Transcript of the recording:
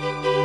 Música